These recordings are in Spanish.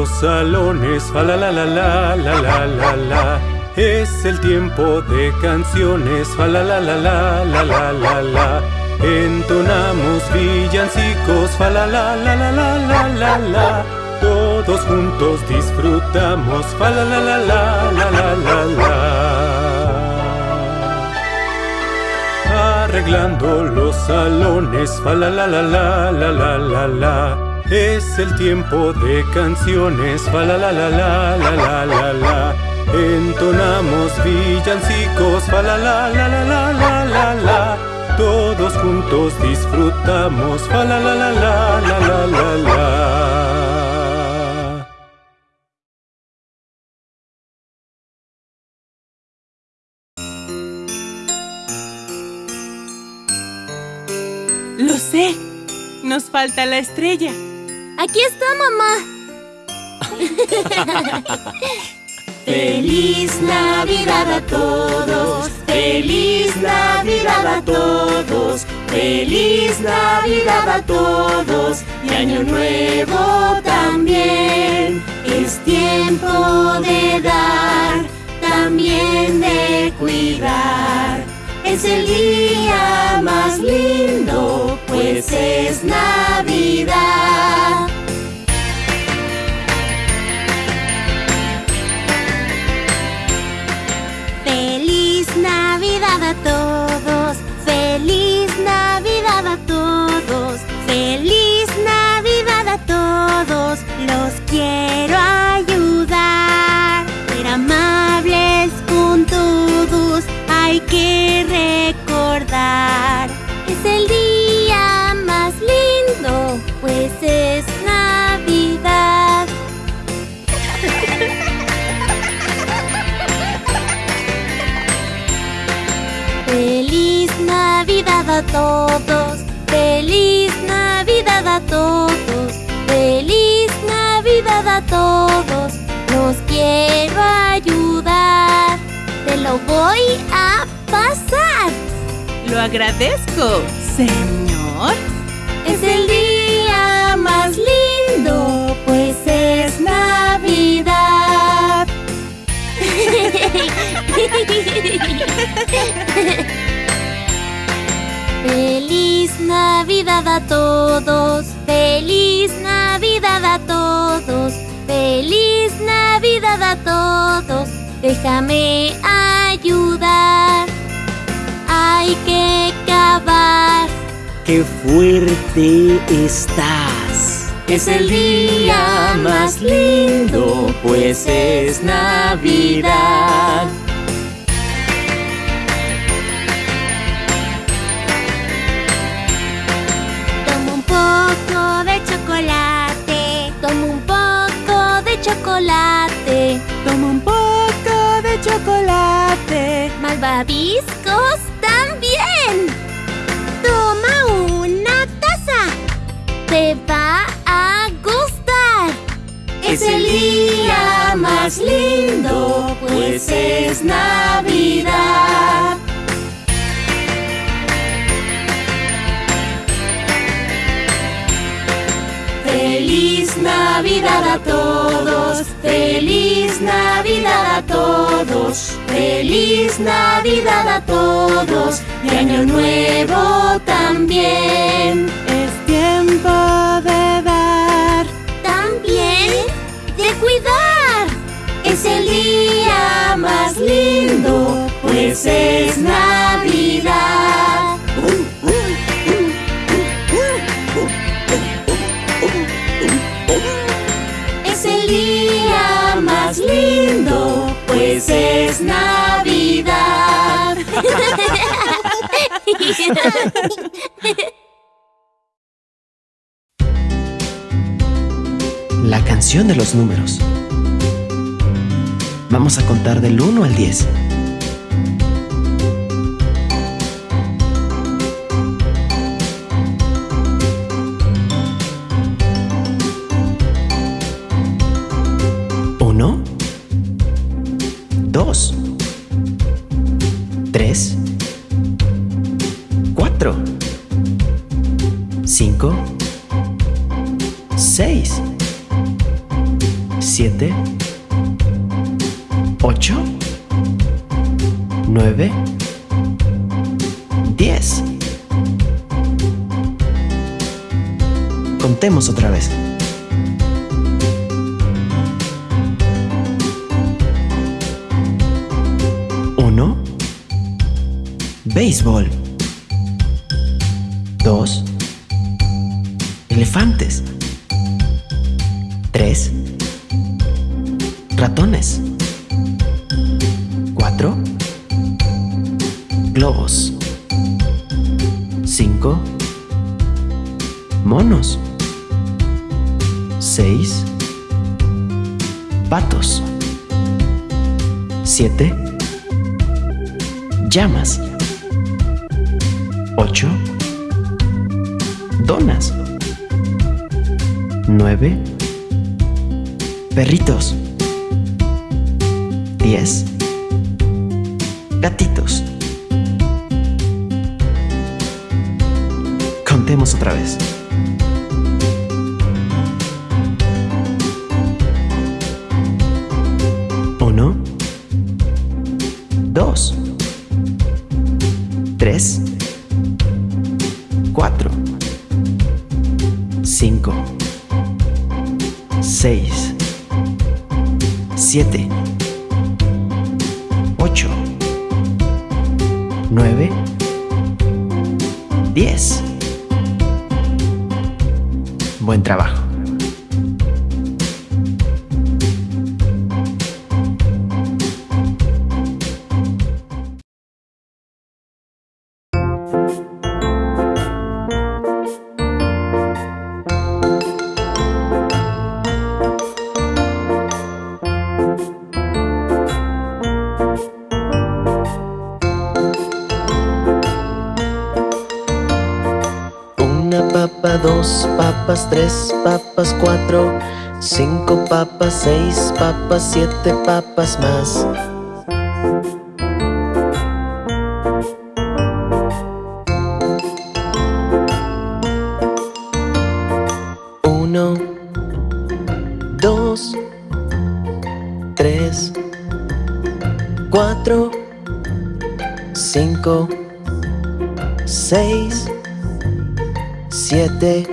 los salones, fa la la la la la la la la. Es el tiempo de canciones, fa la la la la la la la la. Entonamos villancicos, fa la la la la la la la la. Todos juntos disfrutamos, fa la la la la la la la la. Arreglando los salones, fa la la la la la la la la. Es el tiempo de canciones, fa la la la la la la la la. Entonamos villancicos, fa la la la la la la la la. Todos juntos disfrutamos, fa la la la la la la la la. Lo sé. Nos falta la estrella. Aquí está, mamá. Feliz Navidad a todos, feliz Navidad a todos, feliz Navidad a todos y Año Nuevo también. Es tiempo de dar, también de cuidar. Es el día más lindo, pues es Navidad. todo. A todos, feliz Navidad a todos, feliz Navidad a todos. Los quiero ayudar, te lo voy a pasar. Lo agradezco, señor. Déjame ayudar, hay que cavar. ¡Qué fuerte estás! Es el día más lindo, pues es Navidad. Tomo un poco de chocolate, tomo un poco de chocolate. Malvaviscos también. Toma una taza. Te va a gustar. Es el día más lindo, pues es Navidad. Feliz Navidad a todos, feliz Navidad a todos, feliz Navidad a todos y Año Nuevo también. Es tiempo de dar. También de cuidar. Es el día más lindo, pues es Navidad. Es Navidad. La canción de los números. Vamos a contar del 1 al 10. 5, 6, 7, 8, 9, 10. Contemos otra vez. Uno. Béisbol. Dos elefantes. Tres, ratones. Cuatro, globos. Cinco, monos. Seis, patos. Siete, llamas. Ocho, donas. Nueve, perritos. Diez, gatitos. Contemos otra vez. Uno, dos, tres, cuatro, cinco, seis, siete, ocho, nueve, diez. Buen trabajo. Dos papas, tres papas, cuatro, cinco papas, seis papas, siete papas más. Uno, dos, tres, cuatro, cinco, seis, siete,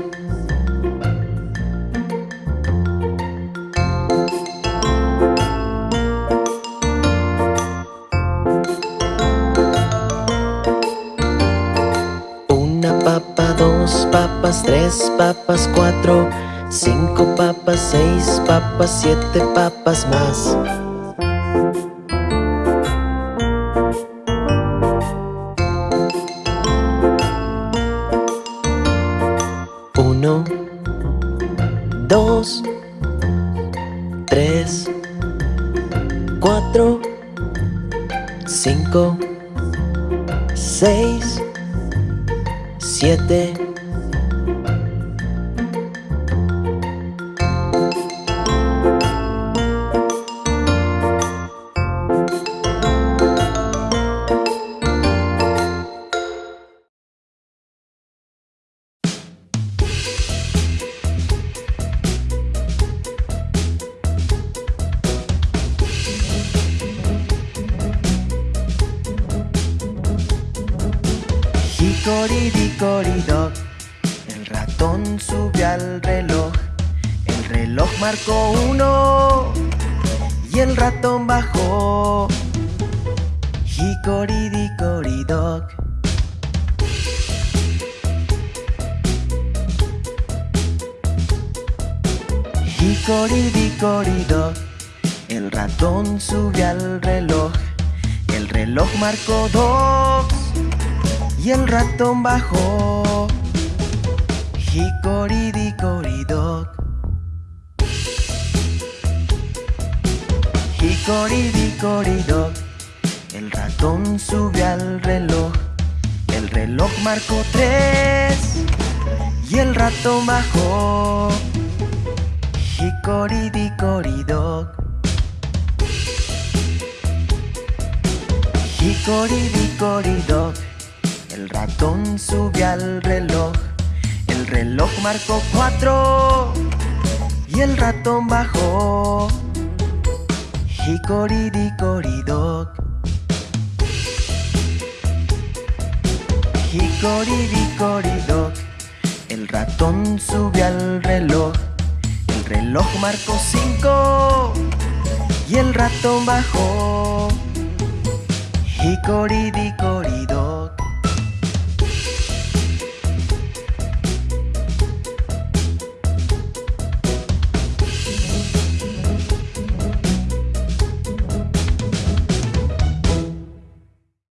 Una papa, dos papas, tres papas, cuatro, cinco papas, seis papas, siete papas más. Uno, dos, tres, cuatro, cinco, seis, siete, reloj marcó uno y el ratón bajó. Dickory dog, el ratón subió al reloj, el reloj marcó dos y el ratón bajó. Hickory dog. El ratón sube al reloj. El reloj marcó tres y el ratón bajó. Dickory dog. El ratón sube al reloj. El reloj marcó cuatro y el ratón bajó. Dickory dog. El ratón sube al reloj. El reloj marcó cinco y el ratón bajó. Hickory